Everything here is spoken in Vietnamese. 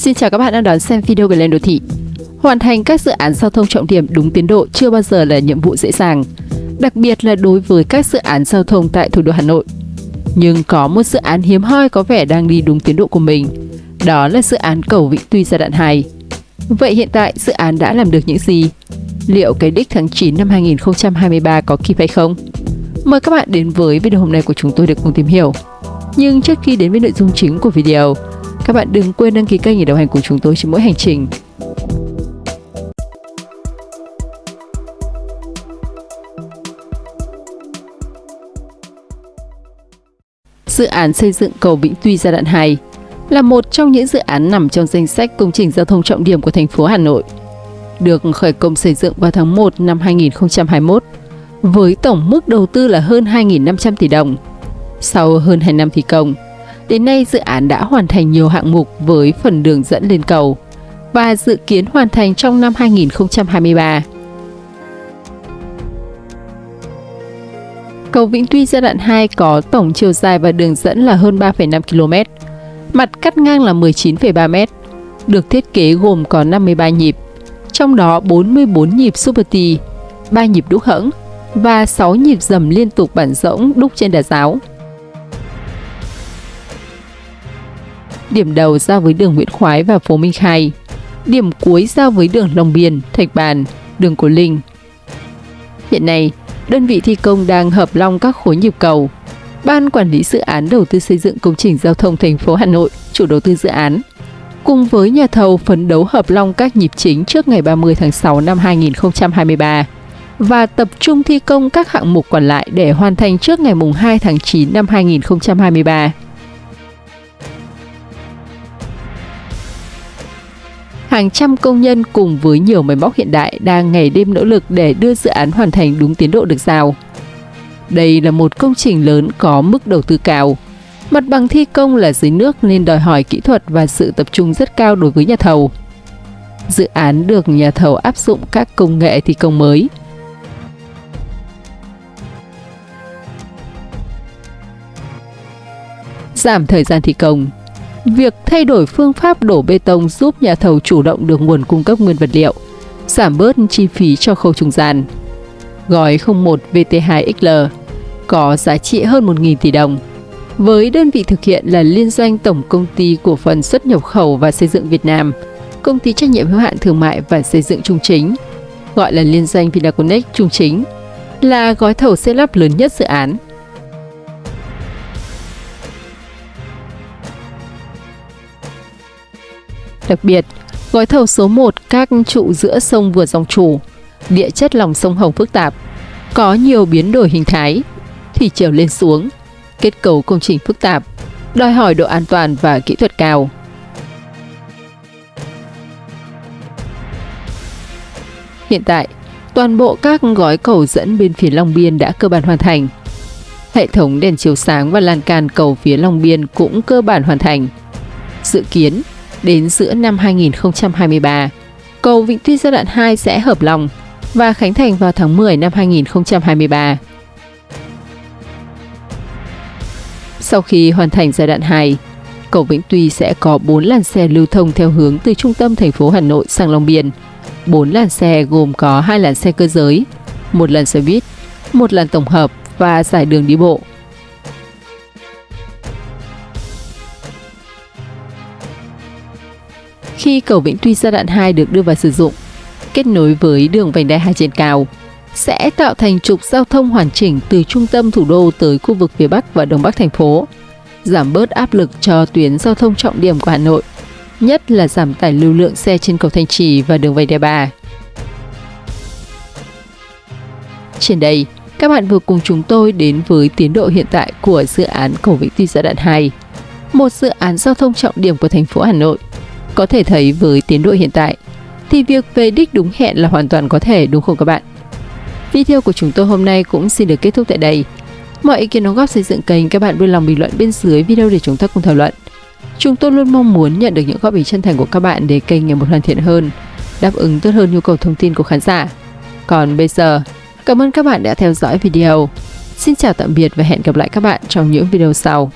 Xin chào các bạn đang đón xem video về lên đô thị. Hoàn thành các dự án giao thông trọng điểm đúng tiến độ chưa bao giờ là nhiệm vụ dễ dàng, đặc biệt là đối với các dự án giao thông tại thủ đô Hà Nội. Nhưng có một dự án hiếm hoi có vẻ đang đi đúng tiến độ của mình, đó là dự án cầu Vĩnh Tuy giai đoạn 2. Vậy hiện tại dự án đã làm được những gì? Liệu cái đích tháng 9 năm 2023 có kịp hay không? Mời các bạn đến với video hôm nay của chúng tôi để cùng tìm hiểu. Nhưng trước khi đến với nội dung chính của video, các bạn đừng quên đăng ký kênh để đồng hành cùng chúng tôi trên mỗi hành trình. Dự án xây dựng cầu Vĩnh Tuy giai đoạn 2 là một trong những dự án nằm trong danh sách công trình giao thông trọng điểm của thành phố Hà Nội. Được khởi công xây dựng vào tháng 1 năm 2021 với tổng mức đầu tư là hơn 2.500 tỷ đồng. Sau hơn 2 năm thi công, Đến nay, dự án đã hoàn thành nhiều hạng mục với phần đường dẫn lên cầu và dự kiến hoàn thành trong năm 2023. Cầu Vĩnh Tuy giai đoạn 2 có tổng chiều dài và đường dẫn là hơn 3,5 km, mặt cắt ngang là 19,3 m, được thiết kế gồm có 53 nhịp, trong đó 44 nhịp Super T, 3 nhịp đúc hẫng và 6 nhịp dầm liên tục bản rỗng đúc trên đà giáo. Điểm đầu giao với đường Nguyễn Khoái và phố Minh Khai, điểm cuối giao với đường Long Biên, Thạch Bàn, đường Cổ Linh. Hiện nay, đơn vị thi công đang hợp long các khối nhịp cầu. Ban quản lý dự án đầu tư xây dựng công trình giao thông thành phố Hà Nội, chủ đầu tư dự án, cùng với nhà thầu phấn đấu hợp long các nhịp chính trước ngày 30 tháng 6 năm 2023 và tập trung thi công các hạng mục còn lại để hoàn thành trước ngày 2 tháng 9 năm 2023. Hàng trăm công nhân cùng với nhiều máy móc hiện đại đang ngày đêm nỗ lực để đưa dự án hoàn thành đúng tiến độ được giao. Đây là một công trình lớn có mức đầu tư cao. Mặt bằng thi công là dưới nước nên đòi hỏi kỹ thuật và sự tập trung rất cao đối với nhà thầu. Dự án được nhà thầu áp dụng các công nghệ thi công mới. Giảm thời gian thi công Việc thay đổi phương pháp đổ bê tông giúp nhà thầu chủ động được nguồn cung cấp nguyên vật liệu, giảm bớt chi phí cho khâu trung gian. Gói 01 VT2XL có giá trị hơn 1.000 tỷ đồng. Với đơn vị thực hiện là liên doanh Tổng Công ty Cổ phần xuất nhập khẩu và xây dựng Việt Nam, Công ty trách nhiệm hữu hạn thương mại và xây dựng Trung Chính, gọi là liên doanh Vinaconex Trung Chính, là gói thầu xây lắp lớn nhất dự án. Đặc biệt, gói thầu số 1 các trụ giữa sông vượt dòng chủ, địa chất lòng sông Hồng phức tạp, có nhiều biến đổi hình thái, thủy chiều lên xuống, kết cấu công trình phức tạp, đòi hỏi độ an toàn và kỹ thuật cao. Hiện tại, toàn bộ các gói cầu dẫn bên phía Long Biên đã cơ bản hoàn thành. Hệ thống đèn chiếu sáng và lan can cầu phía Long Biên cũng cơ bản hoàn thành. Dự kiến, đến giữa năm 2023. Cầu Vĩnh Tuy giai đoạn 2 sẽ hợp lòng và khánh thành vào tháng 10 năm 2023. Sau khi hoàn thành giai đoạn 2, cầu Vĩnh Tuy sẽ có 4 làn xe lưu thông theo hướng từ trung tâm thành phố Hà Nội sang Long Biên. 4 làn xe gồm có 2 làn xe cơ giới, một làn xe buýt, một làn tổng hợp và giải đường đi bộ. Khi cầu Vĩnh Tuy giai đoạn 2 được đưa vào sử dụng, kết nối với đường vành đai hai trên cao, sẽ tạo thành trục giao thông hoàn chỉnh từ trung tâm thủ đô tới khu vực phía Bắc và Đông Bắc thành phố, giảm bớt áp lực cho tuyến giao thông trọng điểm của Hà Nội, nhất là giảm tải lưu lượng xe trên cầu Thanh Trì và đường vành đai 3. Trên đây, các bạn vừa cùng chúng tôi đến với tiến độ hiện tại của dự án cầu Vĩnh Tuy giai đoạn 2, một dự án giao thông trọng điểm của thành phố Hà Nội có thể thấy với tiến độ hiện tại, thì việc về đích đúng hẹn là hoàn toàn có thể đúng không các bạn? Video của chúng tôi hôm nay cũng xin được kết thúc tại đây. Mọi ý kiến đóng góp xây dựng kênh các bạn vui lòng bình luận bên dưới video để chúng ta cùng thảo luận. Chúng tôi luôn mong muốn nhận được những góp ý chân thành của các bạn để kênh ngày một hoàn thiện hơn, đáp ứng tốt hơn nhu cầu thông tin của khán giả. Còn bây giờ, cảm ơn các bạn đã theo dõi video. Xin chào tạm biệt và hẹn gặp lại các bạn trong những video sau.